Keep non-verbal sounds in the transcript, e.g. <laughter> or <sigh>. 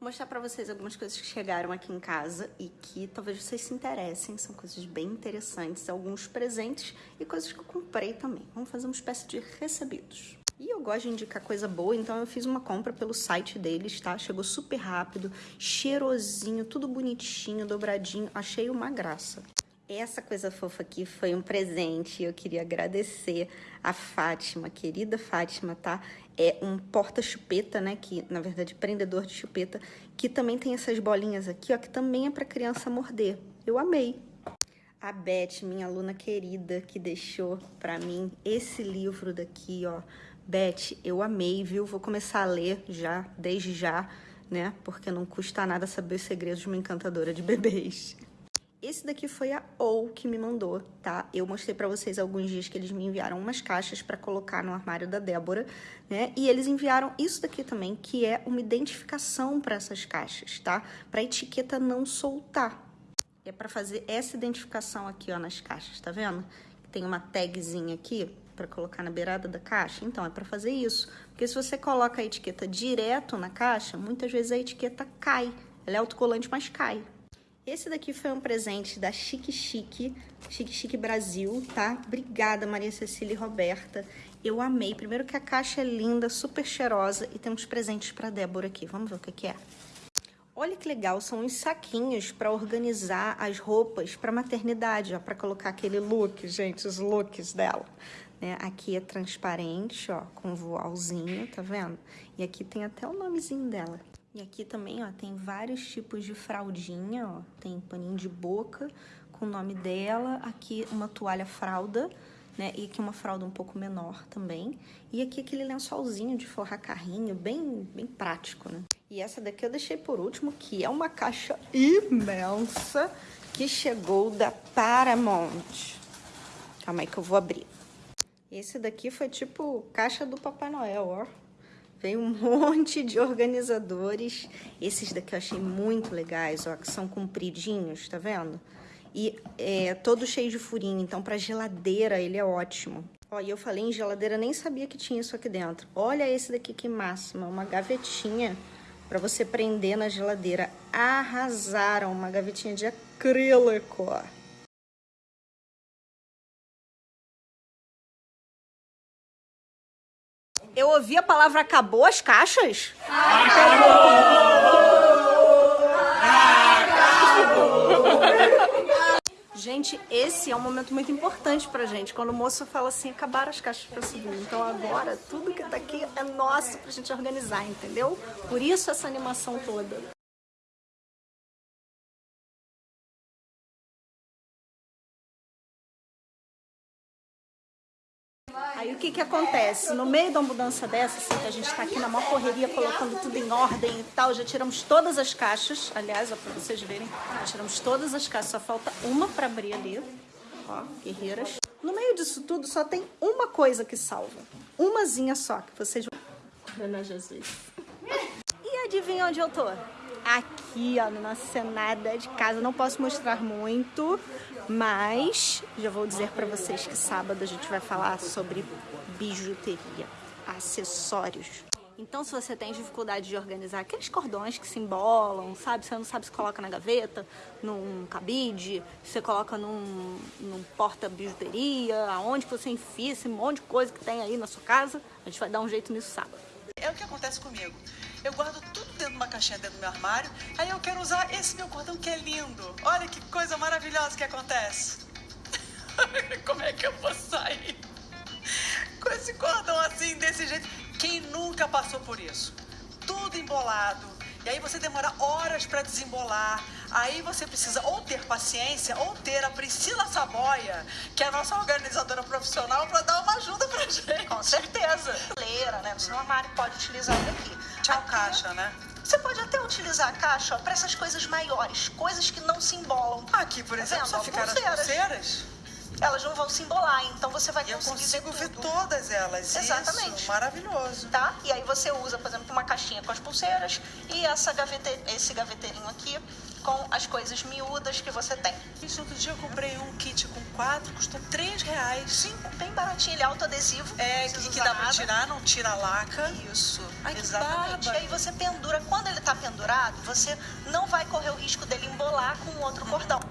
Vou mostrar pra vocês algumas coisas que chegaram aqui em casa e que talvez vocês se interessem. São coisas bem interessantes, alguns presentes e coisas que eu comprei também. Vamos fazer uma espécie de recebidos. E eu gosto de indicar coisa boa, então eu fiz uma compra pelo site deles, tá? Chegou super rápido, cheirosinho, tudo bonitinho, dobradinho. Achei uma graça. Essa coisa fofa aqui foi um presente. Eu queria agradecer a Fátima, querida Fátima, tá? É um porta-chupeta, né? Que, na verdade, prendedor de chupeta, que também tem essas bolinhas aqui, ó, que também é para criança morder. Eu amei. A Beth, minha aluna querida, que deixou para mim esse livro daqui, ó. Beth, eu amei, viu? Vou começar a ler já, desde já, né? Porque não custa nada saber os segredos de uma encantadora de bebês. Esse daqui foi a OU que me mandou, tá? Eu mostrei pra vocês alguns dias que eles me enviaram umas caixas pra colocar no armário da Débora, né? E eles enviaram isso daqui também, que é uma identificação para essas caixas, tá? Pra etiqueta não soltar. É pra fazer essa identificação aqui, ó, nas caixas, tá vendo? Tem uma tagzinha aqui para colocar na beirada da caixa. Então, é para fazer isso. Porque se você coloca a etiqueta direto na caixa, muitas vezes a etiqueta cai. Ela é autocolante, mas cai. Esse daqui foi um presente da Chique Chique, Chique Chique Brasil, tá? Obrigada, Maria Cecília e Roberta. Eu amei. Primeiro que a caixa é linda, super cheirosa e tem uns presentes para Débora aqui. Vamos ver o que, que é. Olha que legal, são uns saquinhos para organizar as roupas para maternidade, ó, para colocar aquele look, gente, os looks dela. Né? Aqui é transparente, ó, com voalzinho, tá vendo? E aqui tem até o nomezinho dela. E aqui também, ó, tem vários tipos de fraldinha, ó. Tem paninho de boca com o nome dela. Aqui uma toalha fralda, né? E aqui uma fralda um pouco menor também. E aqui aquele lençolzinho de forrar carrinho, bem, bem prático, né? E essa daqui eu deixei por último, que é uma caixa imensa que chegou da Paramount. Calma aí que eu vou abrir. Esse daqui foi tipo caixa do Papai Noel, ó. Vem um <laughs> monte de organizadores. Esses daqui eu achei muito legais, ó, que são compridinhos, tá vendo? E é todo cheio de furinho, então para geladeira ele é ótimo. Ó, e eu falei em geladeira, nem sabia que tinha isso aqui dentro. Olha esse daqui que máxima, uma gavetinha para você prender na geladeira. Arrasaram, uma gavetinha de acrílico, ó. Eu ouvi a palavra acabou as caixas? Acabou! Gente, esse é um momento muito importante pra gente, quando o moço fala assim, acabaram as caixas pra subir. Então agora, tudo que tá aqui é nosso pra gente organizar, entendeu? Por isso essa animação toda. Aí o que que acontece? No meio da mudança dessa, assim, que a gente tá aqui na maior correria, colocando tudo em ordem e tal, já tiramos todas as caixas, aliás, ó, pra vocês verem, já tiramos todas as caixas, só falta uma pra abrir ali, ó, guerreiras. No meio disso tudo só tem uma coisa que salva, umazinha só, que vocês vão... Ana Jesus. E adivinha onde eu tô? Aqui, ó, na nossa cenada de casa, não posso mostrar muito, mas já vou dizer para vocês que sábado a gente vai falar sobre bijuteria, acessórios. Então, se você tem dificuldade de organizar aqueles cordões que se embolam, sabe? Você não sabe se coloca na gaveta, num cabide, você coloca num, num porta-bijuteria, aonde que você enfia esse monte de coisa que tem aí na sua casa, a gente vai dar um jeito nisso sábado. É o que acontece comigo. Eu guardo tudo dentro de uma caixinha dentro do meu armário, aí eu quero usar esse meu cordão que é lindo. Olha que coisa maravilhosa que acontece. <laughs> Como é que eu vou sair com esse cordão assim, desse jeito? Quem nunca passou por isso? Tudo embolado. E aí você demora horas para desembolar. Aí você precisa ou ter paciência ou ter a Priscila Saboia, que é a nossa organizadora profissional, para dar uma ajuda pra gente. Com certeza. Leira, né? No seu armário pode utilizar daqui. Tchau, Aqui, caixa, né? Você pode até utilizar a caixa para essas coisas maiores, coisas que não se embolam. Aqui, por exemplo, tá só ficaram as pulseiras elas não vão se embolar, então você vai conseguir Eu consigo ver, ver todas elas. Exatamente. Isso, maravilhoso. Tá? E aí você usa, por exemplo, uma caixinha com as pulseiras e essa gavete... esse gaveteirinho aqui com as coisas miúdas que você tem. Isso, outro dia eu comprei um kit com quatro, custou três reais. Sim, bem baratinho, ele é autoadesivo. É, que, que dá pra tirar, não tira a laca. Isso, Ai, exatamente. E aí você pendura, quando ele tá pendurado, você não vai correr o risco dele embolar com outro cordão.